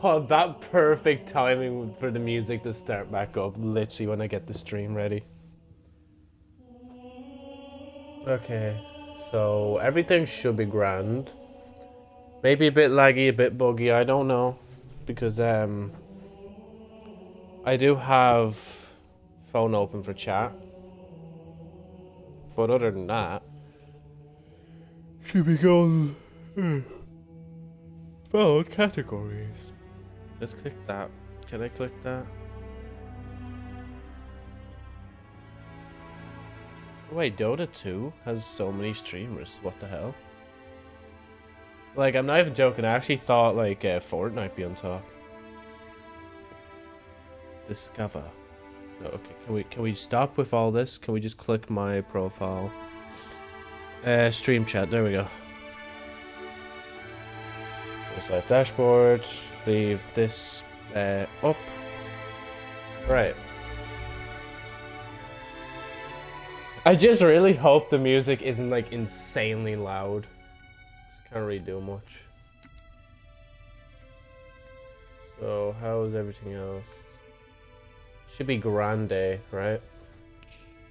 Oh, that perfect timing for the music to start back up, literally when I get the stream ready. Okay, so everything should be grand. Maybe a bit laggy, a bit buggy, I don't know. Because, um, I do have phone open for chat. But other than that, should be going. Phone categories. Let's click that. Can I click that? Wait, Dota 2 has so many streamers. What the hell? Like, I'm not even joking. I actually thought, like, uh, Fortnite be on top. Discover. No, okay, can we can we stop with all this? Can we just click my profile? Uh, stream chat. There we go. There's dashboard. Leave this up. Right. I just really hope the music isn't like insanely loud. Can't really do much. So, how is everything else? Should be Grande, right?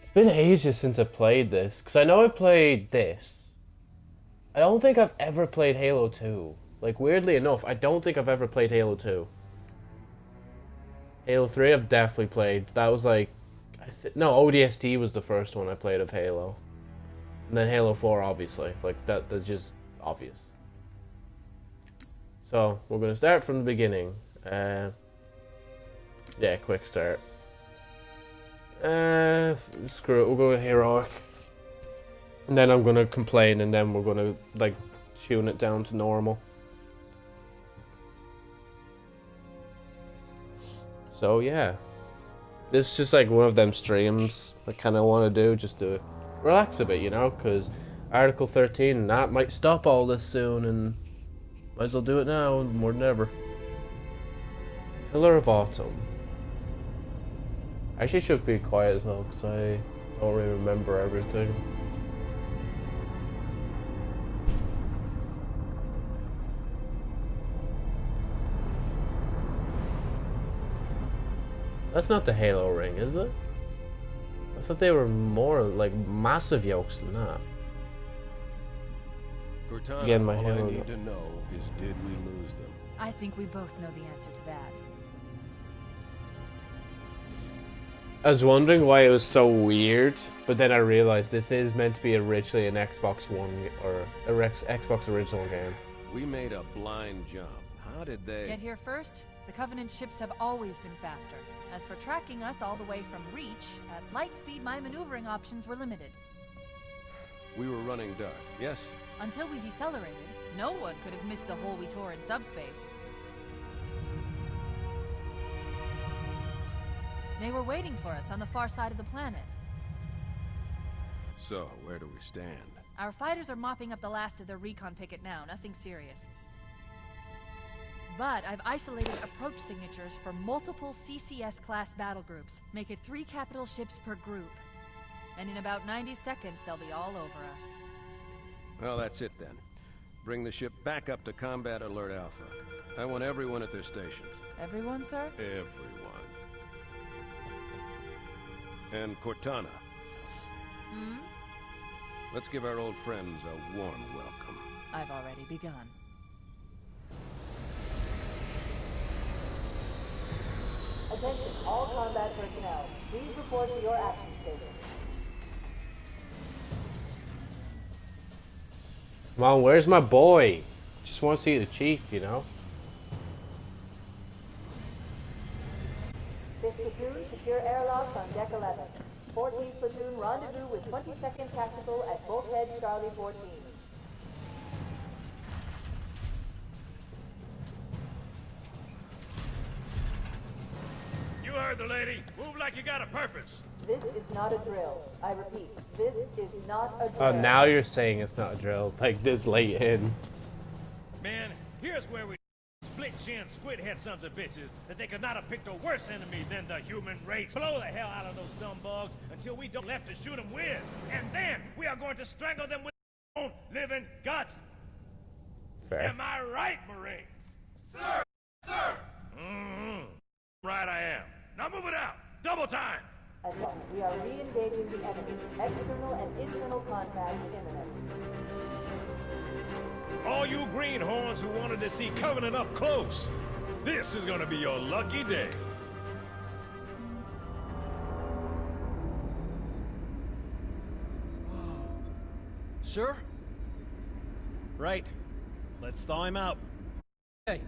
It's been ages since I played this. Because I know I played this. I don't think I've ever played Halo 2. Like, weirdly enough, I don't think I've ever played Halo 2. Halo 3 I've definitely played. That was like... no, ODST was the first one I played of Halo. And then Halo 4, obviously. Like, that that's just obvious. So, we're going to start from the beginning. Uh, yeah, quick start. Uh, screw it, we'll go with Heroic. And then I'm going to complain, and then we're going to, like, tune it down to normal. So, yeah. This is just, like, one of them streams I kind of want to do, just to relax a bit, you know, because Article 13, that might stop all this soon, and might as well do it now, more than ever. Pillar of Autumn. I actually should be quiet as well, because I don't really remember everything. That's not the Halo ring, is it? I thought they were more, like, massive yokes than that. Cortana, Again, my all I need to know is did we lose them? I think we both know the answer to that. I was wondering why it was so weird, but then I realized this is meant to be originally an Xbox One or a Xbox original game. We made a blind jump. How did they... Get here first? The Covenant ships have always been faster. As for tracking us all the way from Reach, at light speed my maneuvering options were limited. We were running dark, yes? Until we decelerated, no one could have missed the hole we tore in subspace. They were waiting for us on the far side of the planet. So, where do we stand? Our fighters are mopping up the last of their recon picket now, nothing serious. But I've isolated approach signatures for multiple CCS-class battle groups. Make it three capital ships per group. And in about 90 seconds, they'll be all over us. Well, that's it then. Bring the ship back up to Combat Alert Alpha. I want everyone at their stations. Everyone, sir? Everyone. And Cortana. Hmm? Let's give our old friends a warm welcome. I've already begun. Attention, all combat personnel. Please report to your action station. Come on, where's my boy? Just want to see the chief, you know? Fifth platoon, secure airlocks on deck 11. 14th platoon, rendezvous with 22nd Tactical at Bulkhead Charlie 14. You heard the lady. Move like you got a purpose. This is not a drill. I repeat, this is not a oh, drill. Oh, now you're saying it's not a drill, like this late in. Man, here's where we split chin squid head sons of bitches that they could not have picked a worse enemy than the human race. Blow the hell out of those dumb bugs until we don't left to shoot them with. And then we are going to strangle them with our own living guts. Fair. Am I right, Marines? Sir! Mm-hmm. Right I am. Now move it out. Double time. Attention, we are re-engaging the enemy. External and internal contact imminent. All you greenhorns who wanted to see Covenant up close, this is gonna be your lucky day. Sir? Right. Let's thaw him out. Okay.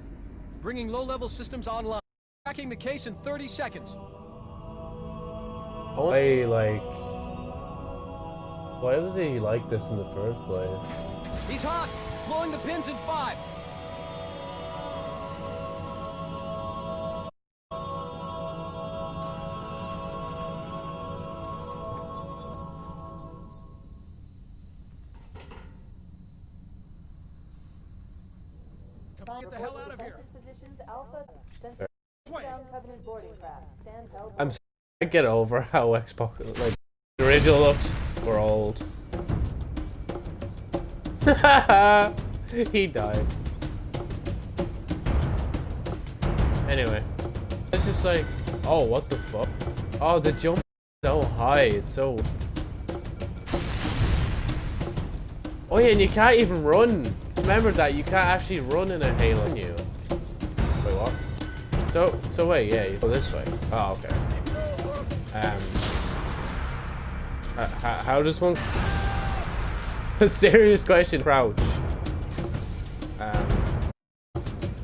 bringing low-level systems online. The case in 30 seconds. Why, like... Why was he like this in the first place? He's hot! Blowing the pins in five! Get over how Xbox, like, the original looks We're old. he died. Anyway, it's just like, oh, what the fuck? Oh, the jump so high, it's so... Oh yeah, and you can't even run. Remember that, you can't actually run in a Halo, you? Wait, what? So, so wait, yeah, you go this way. Oh, okay. Um, h- h- how does one? A serious question, crouch. Um,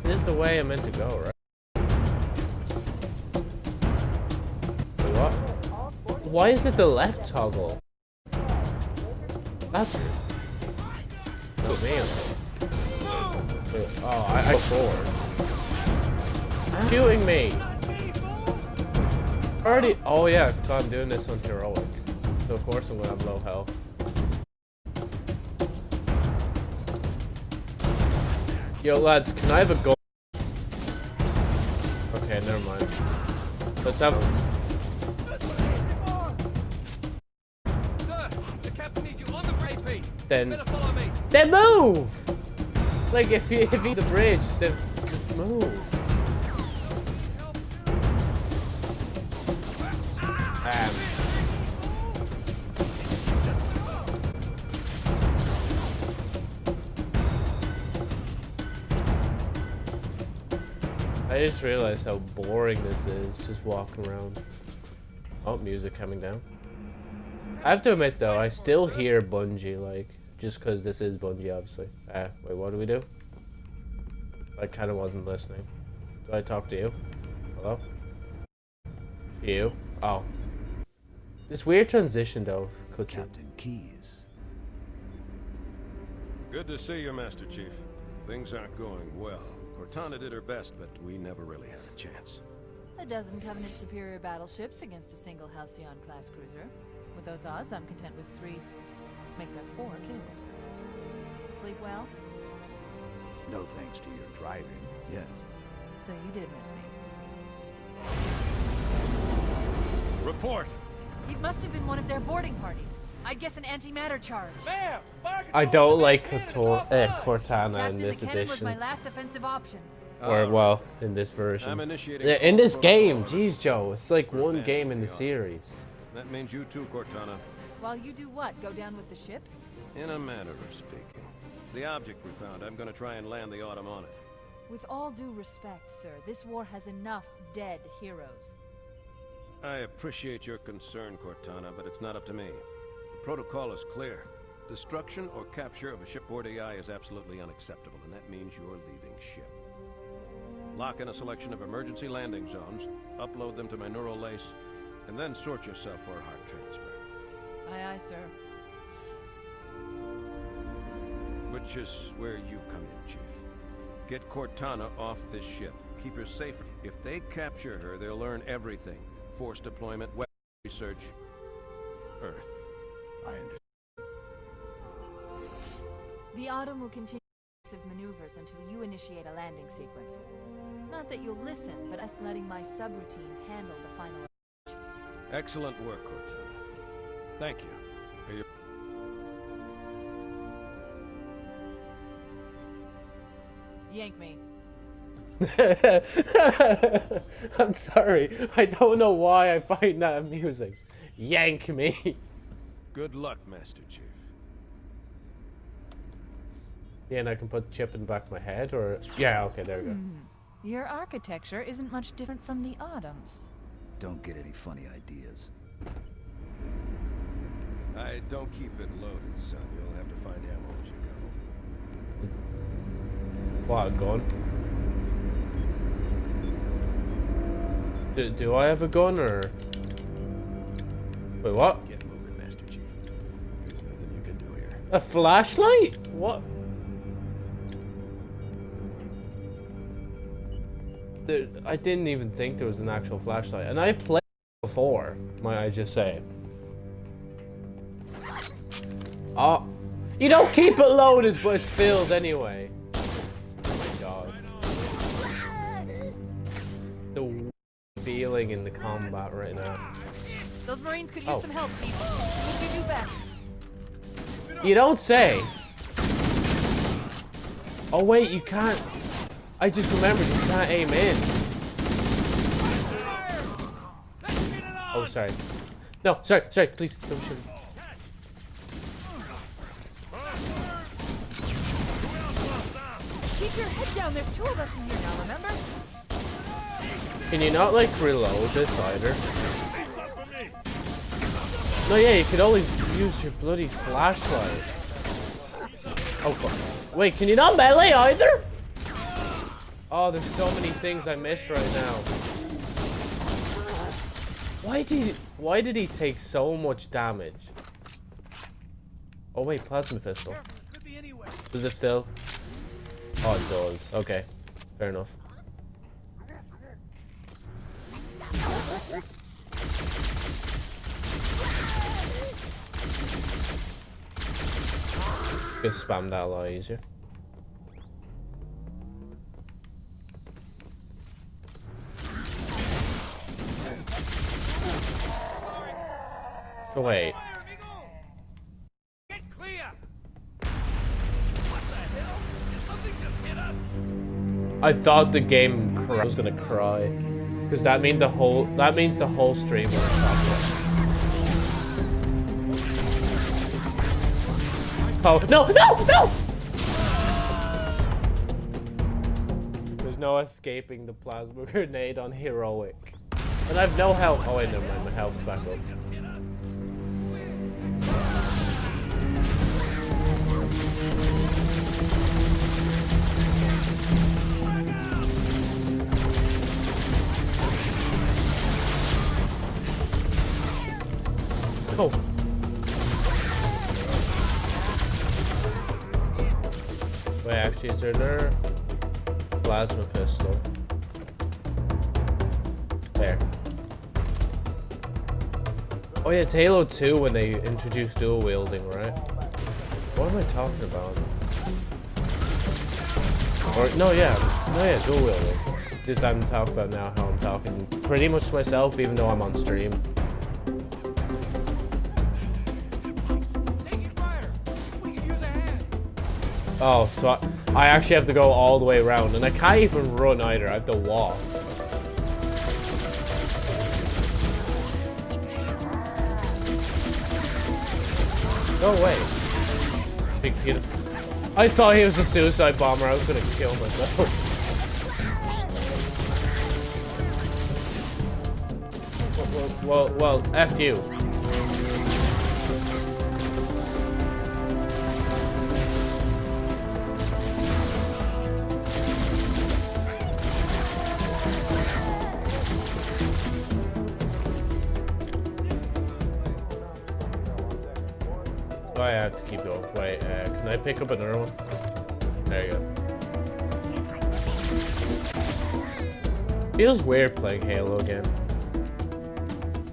this is the way I'm meant to go, right? What? Why is it the left toggle? That's no me. Oh, I, I forward. Shooting me. Already. Oh yeah, because I'm doing this on heroic, so of course I'm gonna have low health. Yo lads, can I have a go? Okay, never mind. Let's have. Then, then move. Like if you if you the bridge, then just move. I just realized how boring this is, just walking around. Oh, music coming down. I have to admit though, I still hear Bungie, like, just because this is Bungie, obviously. Ah, wait, what do we do? I kind of wasn't listening. Do I talk to you? Hello? You? Oh. This weird transition though, Cookie. Captain Keyes. Good to see you, Master Chief. Things aren't going well. Cortana did her best, but we never really had a chance. A dozen Covenant superior battleships against a single Halcyon-class cruiser. With those odds, I'm content with three, make that four kills. Sleep well? No thanks to your driving, yes. So you did miss me. Report. It must have been one of their boarding parties. I'd guess an antimatter charge. Ma'am, I don't like unit is Kotor- eh, offline. Cortana in Captain, the this cannon was my last offensive option. Or, All well, in this version. I'm initiating Yeah, in this game, order. jeez, Joe, it's like one game in the series. That means you too, Cortana. While you do what? Go down with the ship? In a manner of speaking. The object we found, I'm gonna try and land the Autumn on it. With all due respect, sir, this war has enough dead heroes. I appreciate your concern, Cortana, but it's not up to me. The protocol is clear. Destruction or capture of a shipboard AI is absolutely unacceptable, and that means you're leaving ship. Lock in a selection of emergency landing zones, upload them to my neural lace, and then sort yourself for a heart transfer. Aye, aye, sir. Which is where you come in, Chief. Get Cortana off this ship. Keep her safe. If they capture her, they'll learn everything. Force deployment, weapon research, Earth. I understand. The Autumn will continue aggressive maneuvers until you initiate a landing sequence. Not that you'll listen, but us letting my subroutines handle the final. Excellent work, Cortana. Thank you... Yank me. I'm sorry. I don't know why I find that amusing. Yank me. Good luck, Master Chief. Yeah, and I can put the chip in the back of my head, or... Yeah, okay, there we go. Hmm. Your architecture isn't much different from the Autumn's. Don't get any funny ideas. I don't keep it loaded, son. You'll have to find ammo as you go. What, a Do, do I have a gun, or... Wait, what? Get moving, Master Chief. There's nothing you can do here. A flashlight? What? There, I didn't even think there was an actual flashlight. And I played before, might I just say. Oh, you don't keep it loaded, but it's filled anyway. In the combat right now. Those Marines could use Oh. some help, Chief. What do you do best? You don't say. Oh wait, you can't. I just remembered you can't aim in. Oh, sorry. No, sorry, sorry. Please don't shoot. me. Keep your head down. There's two of us in here now, remember? Can you not like reload this either? No, yeah, you could only use your bloody flashlight. Oh, fuck. Wait, can you not melee either? Oh, there's so many things I miss right now. Why did he, why did he take so much damage? Oh wait, plasma pistol. Does it still? Oh, it does. Okay, fair enough. Just spam that a lot easier. So wait, Get clear! What the hell? Did something just hit us? I thought the game I was gonna cry, because that means the whole that means the whole stream will stop. Oh no no no! There's no escaping the plasma grenade on heroic, and I've no health. Oh wait, never mind, my health's back up. Oh. Wait, actually, is there another plasma pistol? There. Oh yeah, it's Halo 2 when they introduced dual wielding, right? What am I talking about? Or, no, yeah, no, yeah, dual wielding. Just I'm talking about now how I'm talking pretty much to myself, even though I'm on stream. Oh, so I, I actually have to go all the way around, and I can't even run either. I have to walk. No way. Big Peter. I thought he was a suicide bomber. I was gonna kill myself. well, well, well, F you. Pick up another one? There you go. Feels weird playing Halo again.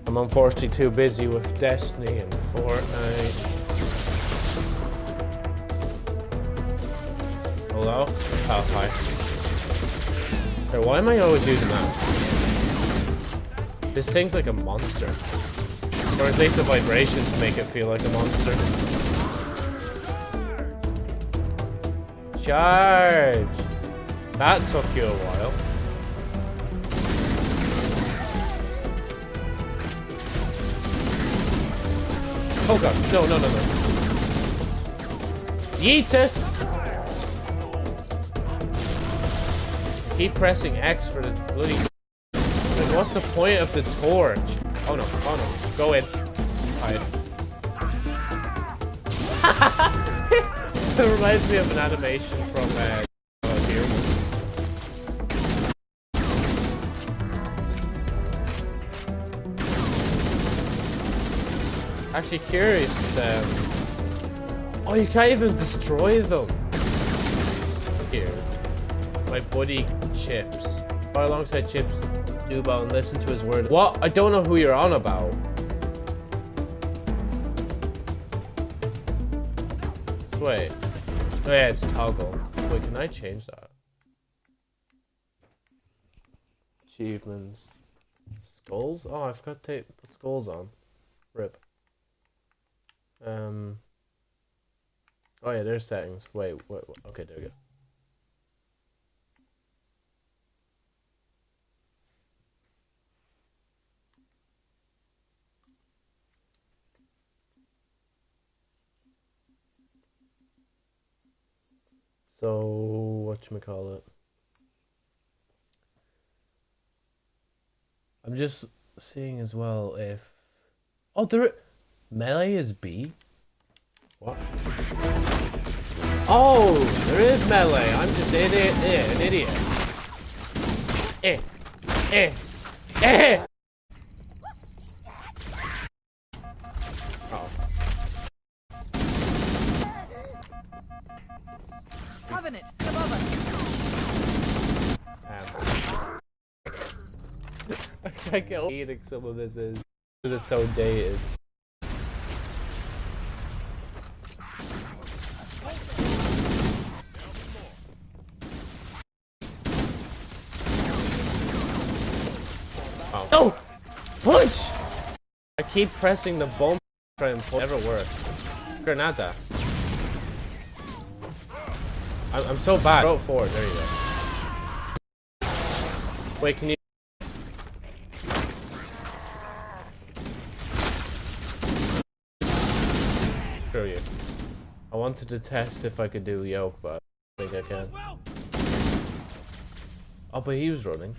I'm unfortunately too busy with Destiny and Fortnite. Hello? Oh, hi. Hey, why am I always using that? This thing's like a monster. Or at least the vibrations make it feel like a monster. Charge! That took you a while. Oh god, no, no, no, no. Yeetus! Keep pressing X for the bloody... Like, what's the point of the torch? Oh no, oh no, go in. Hide. it reminds me of an animation from, uh. Actually curious, um... Oh, you can't even destroy them! Here. My buddy, Chips. Go alongside Chips, Dubbo, and listen to his words. What? I don't know who you're on about. Wait. Oh yeah, it's toggle. Wait, can I change that? Achievements. Skulls? Oh, I forgot to put skulls on. Rip. Um. Oh yeah, there's settings. Wait, wait, wait. okay, there we go. So what you call it? I'm just seeing as well if oh there melee is B. What? Oh, there is melee. I'm just an idiot. Eh, an idiot. Eh, eh, eh. Covenant, above us. I can't get hating some of this is because it's so dated. Oh. Oh! Push! I keep pressing the bomb try and pull. Never works. Granada. I'm, I'm so bad. Throw it forward. There you go. Wait, can you? Screw you. I wanted to test if I could do yoke, but I think I can. Oh, but he was running.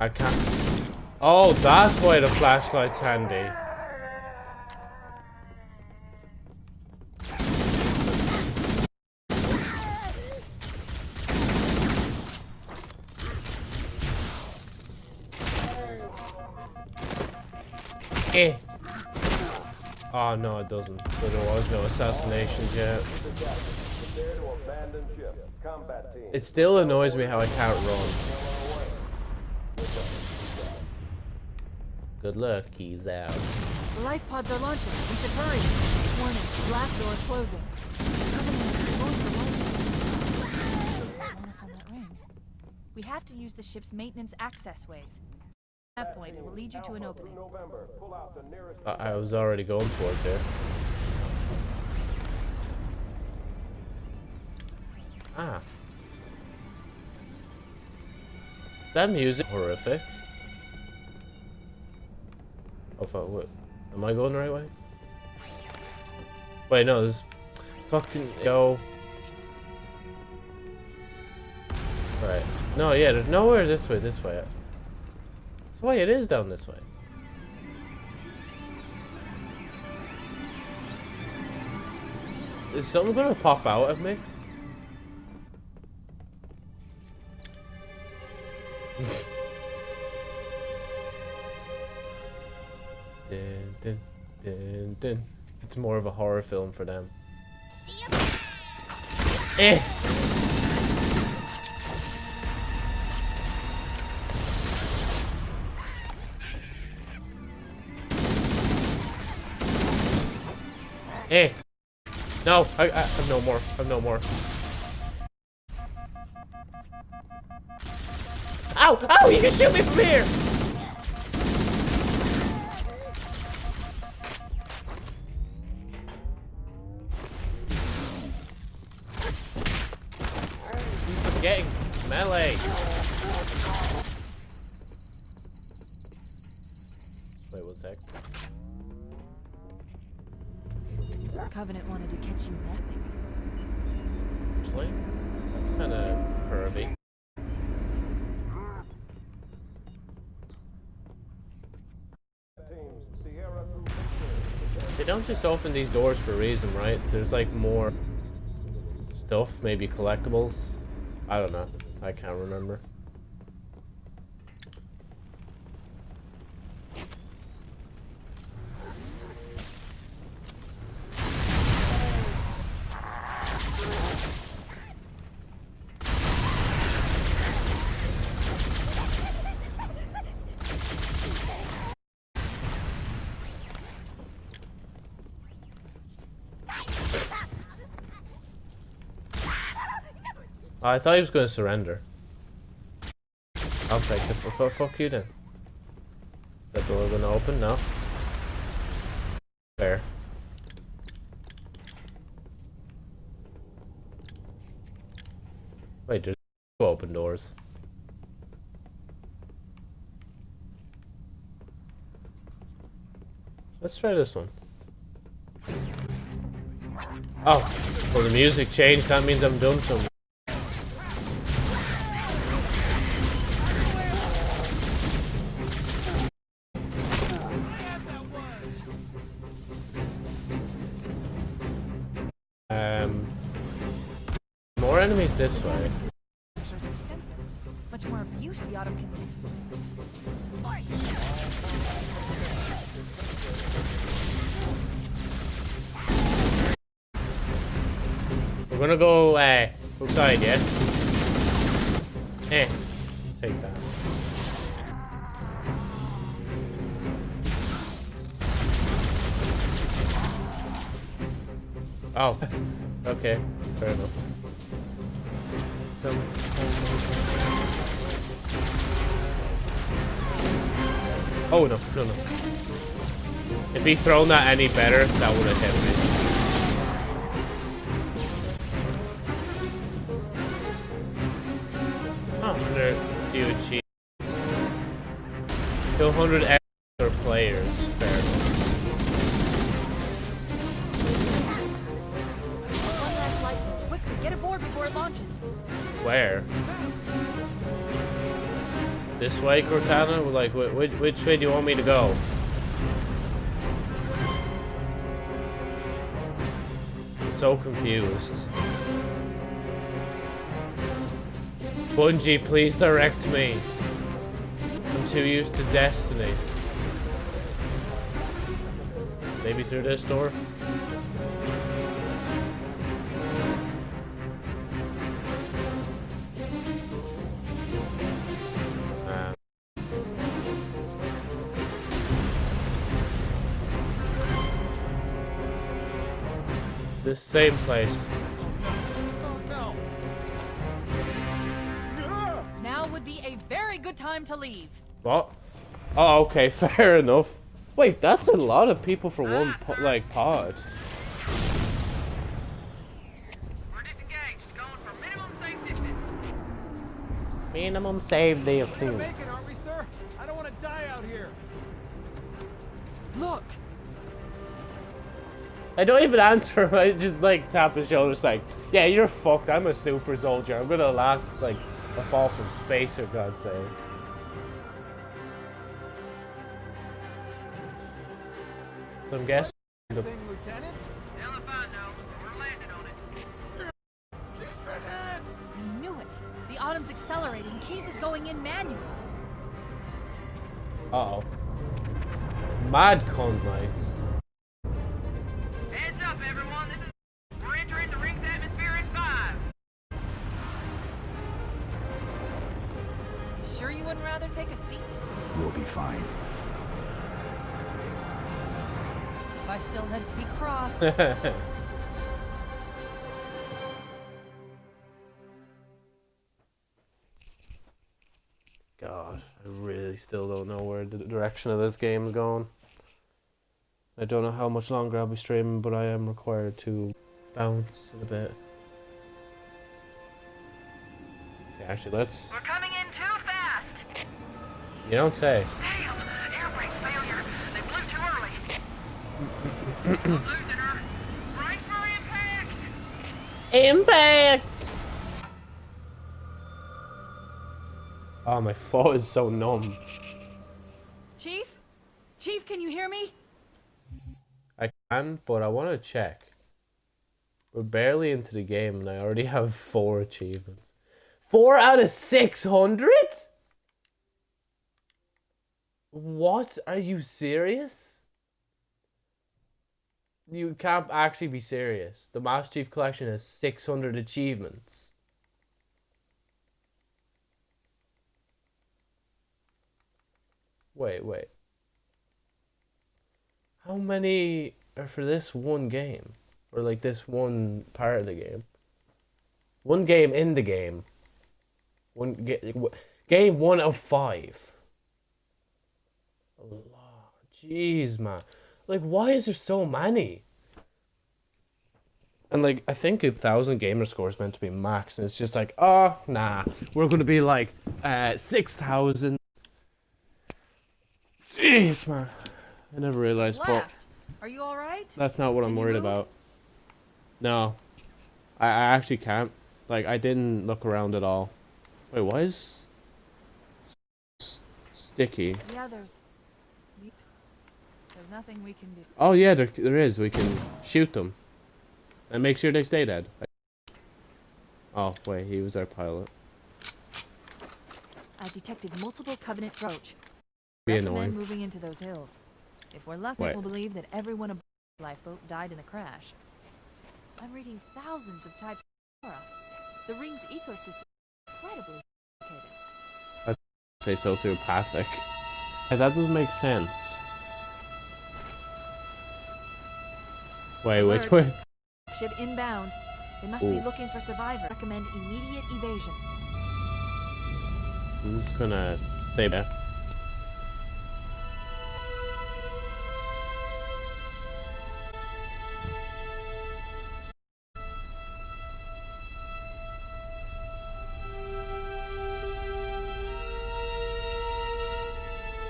I can't. Oh, that's why the flashlight's handy. Eh. Oh no, it doesn't. So there was no assassinations yet. It still annoys me how I can't run. Good luck, he's out. The life pods are launching. We should hurry. Warning, blast door is closing. Covenant is going for life. Bonus on that ring. We have to use the ship's maintenance access ways. At that point, it will lead you to an opening. I, I was already going towards it. Ah. That music horrific. Oh fuck, what? Am I going the right way? Wait, no, this fucking go. Right. No, yeah, there's nowhere this way, this way. That's why it is down this way. Is something gonna pop out of me? Dun, dun, dun, dun. It's more of a horror film for them. Eh. Eh. No, I, I have no more. I have no more. Ow! Ow! You can shoot me from here! Open these doors for a reason, right? There's like more stuff, maybe collectibles. I don't know. I can't remember. I thought he was going to surrender. I'll take it. Fuck, fuck you then. That door going to open? No. Fair. Wait, there's two open doors. Let's try this one. Oh, well the music changed, that means I'm doing something. Oh, okay, fair enough. Oh no, no, no. If he'd thrown that any better, that would have hit me. They're huge. 200 Way, Cortana? Like, which, which way do you want me to go? So confused. Bungie, please direct me. I'm too used to Destiny. Maybe through this door? Same place. Now would be a very good time to leave. What? Oh, okay, fair enough. Wait, that's a lot of people for one, po like, pod. We're disengaged, going for minimum safe distance. Minimum save We're distance. gonna make it, aren't we, sir? I don't want to die out here. Look! I don't even answer. him. I just like tap his shoulder, it's like, yeah, you're fucked. I'm a super soldier. I'm gonna last like a fall from space, for God's sake. So I'm guessing. the- Thing, Lieutenant? I. We're landing on it. Knew it. The autumn's accelerating. Keyes is going in manual. Uh oh. Mad Conway. Heads wouldn't rather take a seat? We'll be fine. If I I still had feet crossed. God, I really still don't know where the direction of this game is going. I don't know how much longer I'll be streaming, but I am required to bounce a bit. Yeah, actually, let's. We're coming in too fast. You don't say. Damn, air brake failure. They blew too early. Losing her. Brace for impact. Impact! Oh, my foot is so numb. Chief? Chief, can you hear me? I can, but I want to check. We're barely into the game and I already have four achievements. Four out of 600? What? Are you serious? You can't actually be serious. The Master Chief Collection has 600 achievements. Wait, wait. How many are for this one game? Or like this one part of the game? One game in the game. One ga- game one of five. Jeez, man. Like, why is there so many? And like, I think a thousand gamer score is meant to be max, and it's just like, oh, nah, we're gonna be like, uh, six thousand. Jeez, man. I never realized, but Are you alright? that's not what Can I'm worried move? about. No, I, I actually can't. Like, I didn't look around at all. Wait, why is sticky? Yeah, there's. There's nothing we can do. Oh yeah, there, there is. We can shoot them and make sure they stay dead. Oh wait, he was our pilot. I've detected multiple Covenant approach. Be Recommend annoying. moving into those hills. If we're lucky, Wait. we'll believe that everyone aboard the lifeboat died in a crash. I'm reading thousands of types of flora. The ring's ecosystem is incredibly complicated. I'd Say sociopathic. Hey, that doesn't make sense. Wait, which way? Ship inbound. They must be looking for survivors. Recommend immediate evasion. I'm just gonna stay there.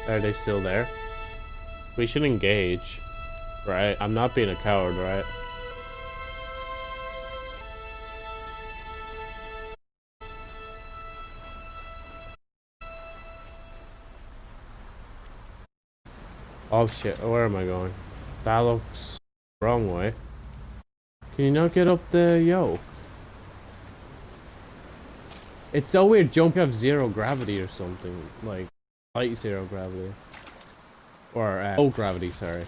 Are they still there? We should engage, right? I'm not being a coward, right? Oh shit, where am I going? That looks wrong way. Can you not get up the yoke? It's so weird, jump have zero gravity or something. Like, light zero gravity. Or, uh, low gravity, sorry.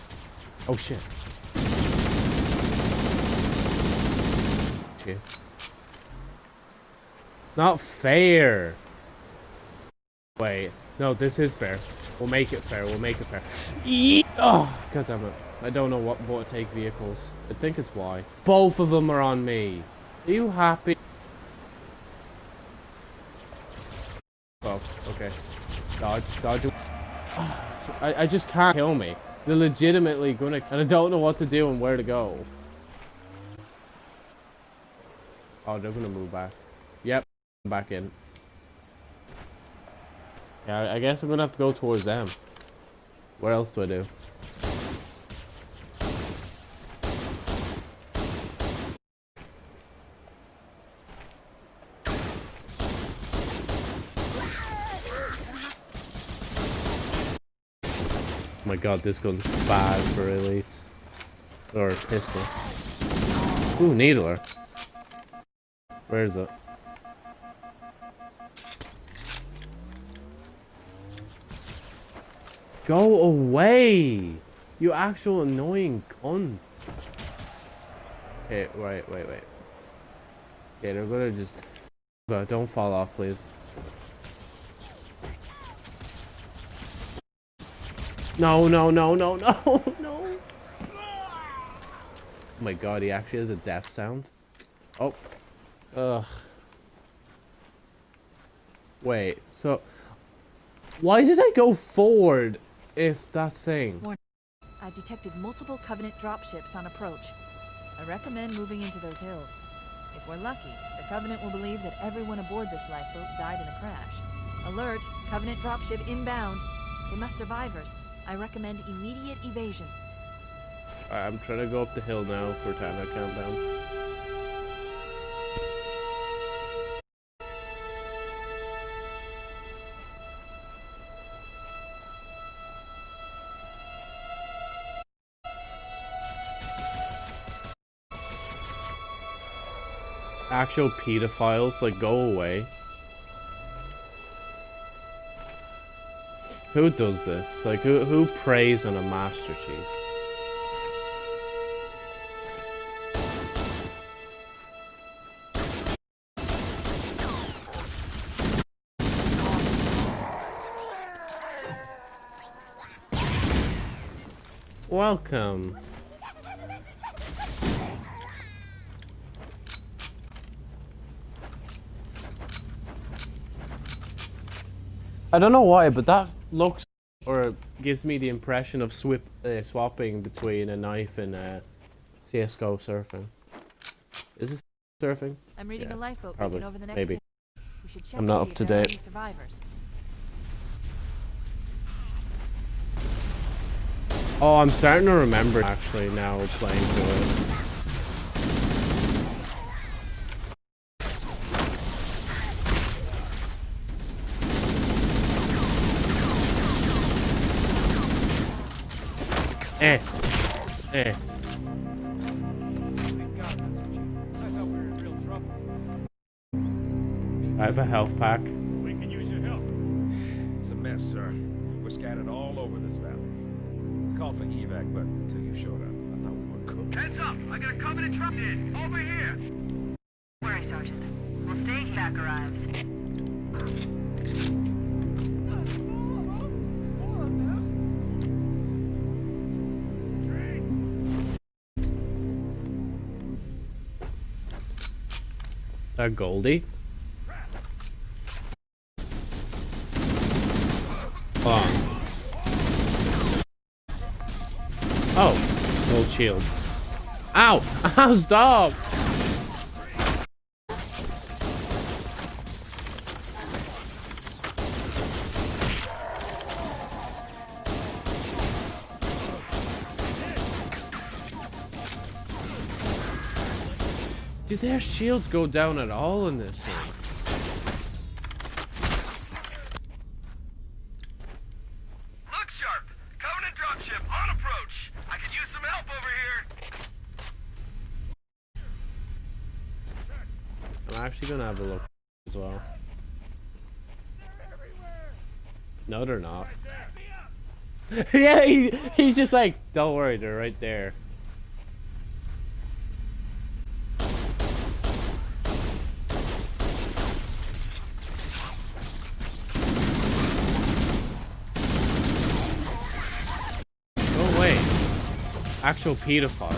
Oh shit. Shit. Not fair! Wait, no, this is fair. We'll make it fair, we'll make it fair. Oh, god damn it. I don't know what, to take vehicles. I think it's Y. Both of them are on me. Are you happy? Oh, okay. Dodge, dodge. I, I just can't kill me. They're legitimately gonna, and I don't know what to do and where to go. Oh, they're gonna move back. Yep, back in. Yeah, I- guess I'm gonna have to go towards them. What else do I do? God, this gun's bad for elites. Or a pistol. Ooh, needler. Where is it? Go away! You actual annoying cunts. Okay, wait, wait, wait. Yeah, they're gonna just... But don't fall off, please. No, no, no, no, no, no! Oh my god, he actually has a death sound. Oh. Ugh. Wait, so... Why did I go forward if that thing? I've detected multiple Covenant dropships on approach. I recommend moving into those hills. If we're lucky, the Covenant will believe that everyone aboard this lifeboat died in a crash. Alert! Covenant dropship inbound. They must survivors. I recommend immediate evasion. I'm trying to go up the hill now for time to count down. Actual pedophiles, like, go away. Who does this? Like, who, who preys on a Master Chief? Welcome. I don't know why, but that looks or gives me the impression of swip, uh, swapping between a knife and uh, CS:GO surfing. Is this surfing? I'm reading Yeah, a lifeboat probably, over the next maybe. We should check I'm not up to date. survivors. Oh, I'm starting to remember actually now playing through it. Eh. Eh. Thank God, Master Chief. I thought we were in real trouble. I have a health pack. We can use your help. It's a mess, sir. We're scattered all over this valley. We called for evac, but until you showed up, I thought we were cooked. Heads up! I got a Covenant truck in! Over here! Don't Worry, Sergeant. We'll stay here. Back arrives. That Goldie. Hold. Oh, gold shield. Ow! Ow, stop! Their shields go down at all in this one? Look sharp! Covenant dropship on approach! I could use some help over here! I'm actually gonna have a look as well. No, they're not. yeah, he, he's just like, don't worry, they're right there. Oh wait, actual pedophile.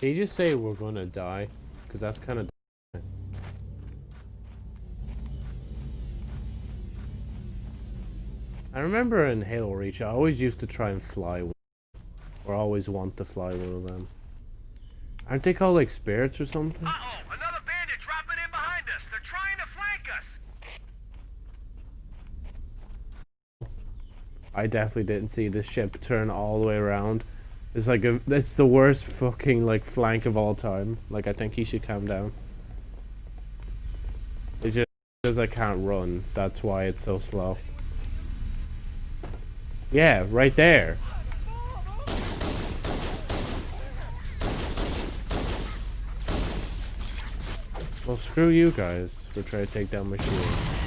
You just say we're gonna die? Because that's kind of. I remember in Halo Reach, I always used to try and fly or always want to fly one of them. Aren't they called like spirits or something? Uh-oh! Another bandit dropping in behind us! They're trying to flank us! I definitely didn't see the ship turn all the way around. It's like a, it's the worst fucking like flank of all time. Like I think he should calm down. It's just because I can't run. That's why it's so slow. Yeah, right there. Well, screw you guys for trying to take down my shield.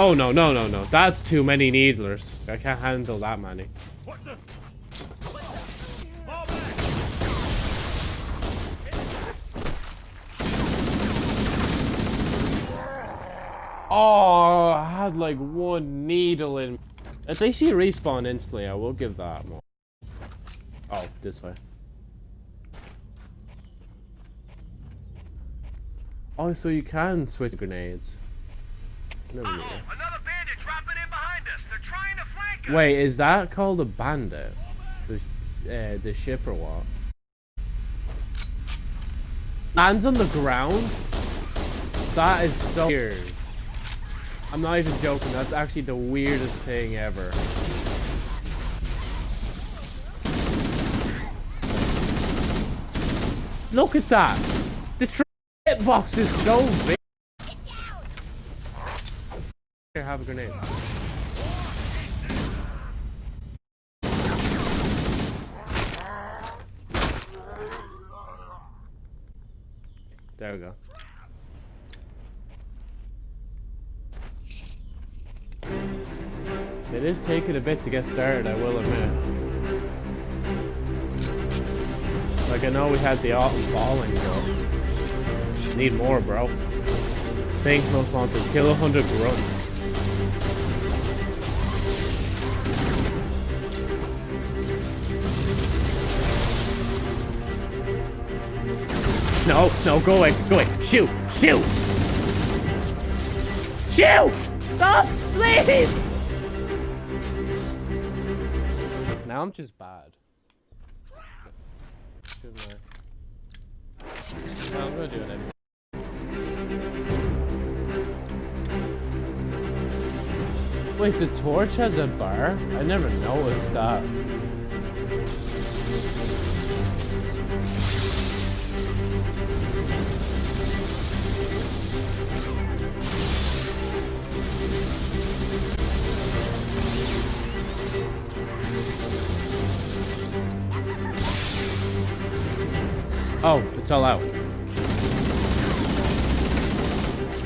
Oh no, no, no, no. That's too many needlers. I can't handle that many. Oh, I had like one needle in. At least you respawn instantly. I will give that more. Oh, this way. Oh, so you can switch grenades. Never knew that. Another bandit dropping in behind us. They're trying to flank us. Wait, is that called a bandit? The, uh, the ship or what? Lands on the ground? That is so weird. I'm not even joking, that's actually the weirdest thing ever. Look at that! The trip box is so big! Here, have a grenade. There we go. It is taking a bit to get started, I will admit. Like, I know we had the falling, but need more, bro. Think most wanted. Kill a hundred grunts. No, no, go away, go away. Shoot, shoot! Shoot! Stop, please! Now I'm just bad. I? Well, I'm gonna do it anyway. Wait, the torch has a bar? I never noticed that. Oh, it's all out.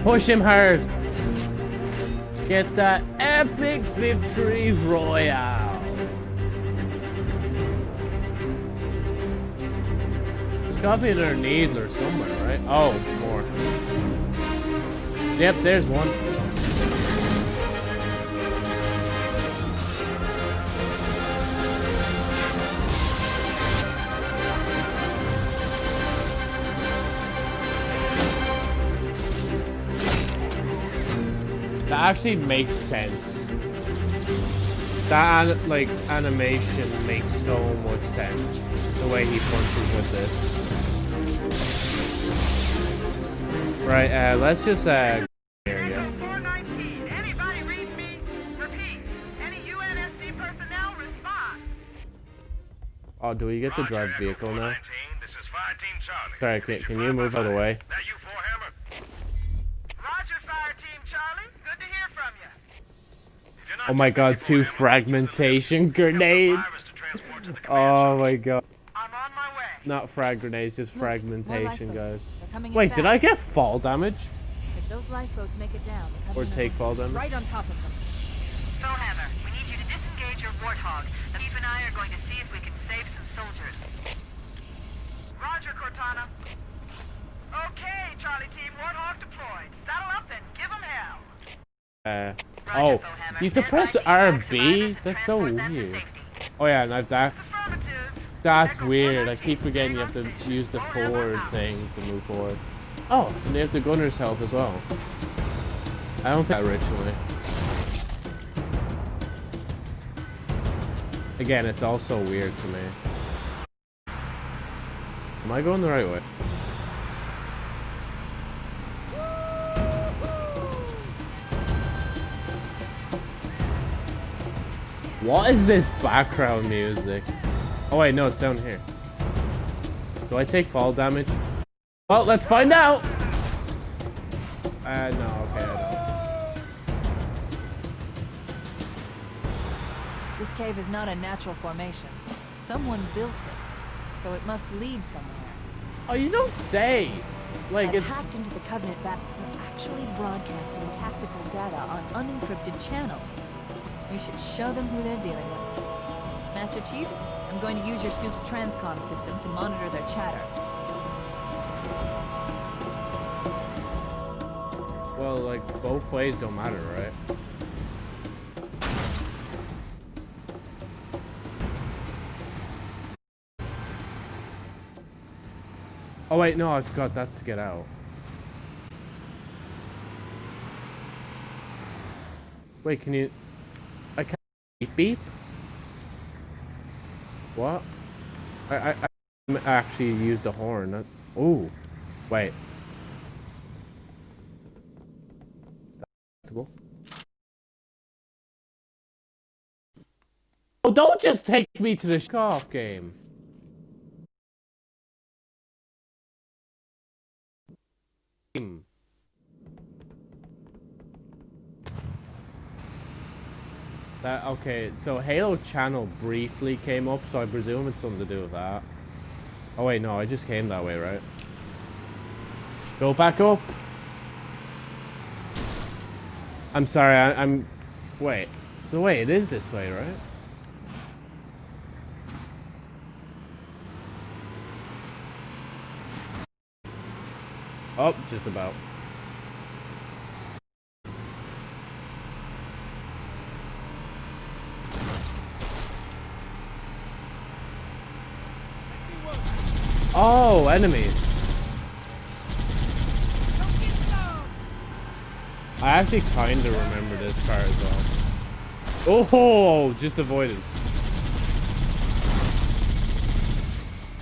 Push him hard. Get that epic victory royale. There's gotta be another needler somewhere, right? Oh, more. Yep, there's one. Actually makes sense. That like animation makes so much sense. The way he punches with this. Right, uh, let's just uh area. Echo 419. Anybody read me? Repeat. Any UNSC personnel respond. Oh, do we get to drive vehicle now? This is Fire Team Charlie. Sorry, can, can you move out of the way? That you Foehammer? Roger, Fire Team Charlie. Good to hear from you. If you're not Oh my god, two fragmentation we have some grenades! virus to transport to the command Oh my god. I'm on my way. Not frag grenades, just fragmentation, guys. They're coming in Wait, did I get fall damage? If those lifeboats make it down, Or take fall damage? right on top of them. Foehammer, we need you to disengage your Warthog. Chief and I are going to see if we can save some soldiers. Roger, Cortana. Okay, Charlie Team, Warthog deployed. Saddle up and give 'em hell. Uh, Roger, oh, Foehammer. you have to press by to evac RB? That's so transport them to weird. Oh yeah, and that, that's weird. I keep forgetting you have to use the forward thing to move forward. Oh, and they have the gunner's help as well. I don't think that originally. Again, it's all so weird to me. Am I going the right way? What is this background music? Oh wait, no, it's down here. Do I take fall damage? Well, let's find out! Uh, no, okay, I don't. This cave is not a natural formation. Someone built it, so it must lead somewhere. Oh, you don't say! Like, I've it's... hacked into the Covenant back. Actually broadcasting tactical data on unencrypted channels. We should show them who they're dealing with. Master Chief, I'm going to use your soup's transcom system to monitor their chatter. Well, like both ways don't matter, right? Oh wait, no, I forgot that's to get out. Wait, can you... Beep beep? What? I, I, I actually used the horn. That, oh, wait. Oh, don't just take me to the golf game. Hmm. That okay, so Halo Channel briefly came up, so I presume it's something to do with that. Oh wait, no, I just came that way, right? Go back up. I'm sorry, I, I'm... Wait. So wait, it is this way, right? Oh, just about. Oh, enemies. I actually kind of remember this part as well. Oh, just avoided.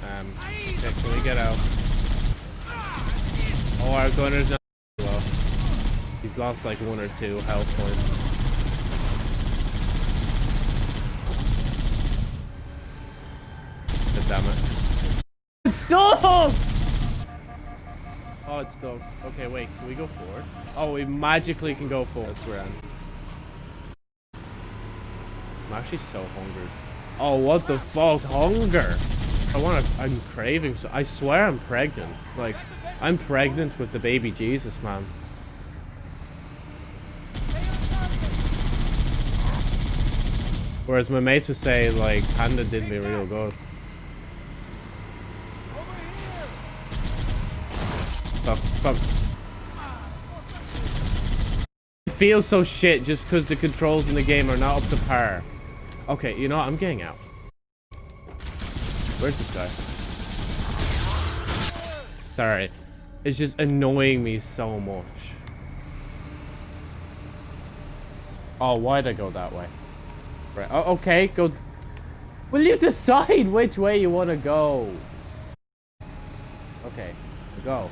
Um, okay, can we get out? Oh, our gunner's not well. He's lost like one or two health points. damn it. It's stuck! Oh, it's stuck. Okay, wait, can we go forward? Oh, we magically can go forward. That's grand. I'm actually so hungry. Oh, what the fuck? Hunger! I want to- I'm craving so- I swear I'm pregnant. Like, I'm pregnant with the baby Jesus, man. Whereas my mates would say, like, Panda did me real good. Fuck. It feels so shit just because the controls in the game are not up to par. Okay, you know what? I'm getting out. Where's this guy? Sorry. It's just annoying me so much. Oh, why'd I go that way? Right, oh, okay, go... Will you decide which way you want to go? Okay, go.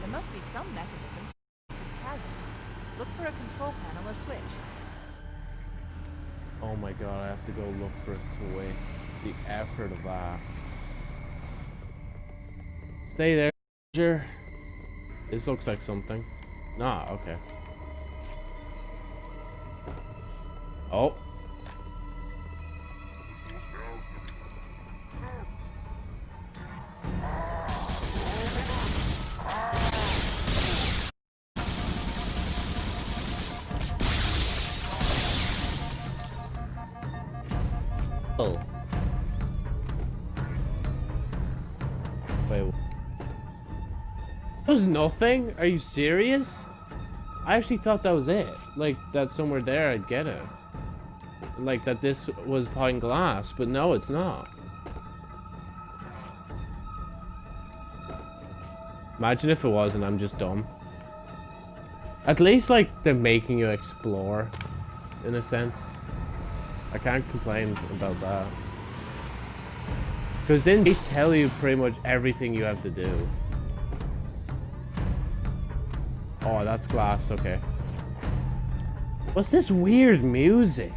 There must be some mechanism to this chasm. Look for a control panel or switch. Oh my god, I have to go look for a switch. The effort of that. Stay there. Sure. This looks like something. Nah, okay. Oh. Oh. Wait. That was nothing? Are you serious? I actually thought that was it. Like, that somewhere there I'd get it. Like, that this was pine glass, but no, it's not. Imagine if it was and I'm just dumb. At least, like, they're making you explore, in a sense. I can't complain about that. Because then they tell you pretty much everything you have to do. Oh, that's glass, okay. What's this weird music?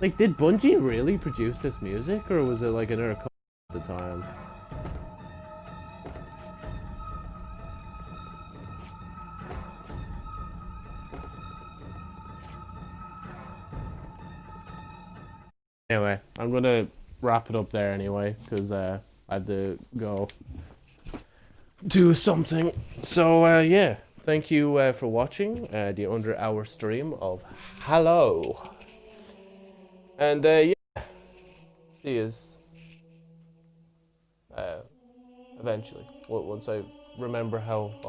Like, did Bungie really produce this music, or was it like another co at the time? Anyway, I'm gonna wrap it up there anyway, because uh, I had to go do something. So, uh, yeah, thank you uh, for watching uh, the under hour stream of Halo. And, uh, yeah, see you uh, eventually, once I remember how I